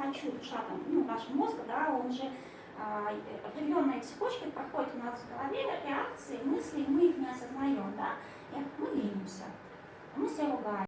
хочу шагом, ну, наш мозг, да, он же а, определенные цепочки проходят у нас в голове, реакции, мысли, мы их не осознаем, да, и мы ленимся, мы себя ругаем.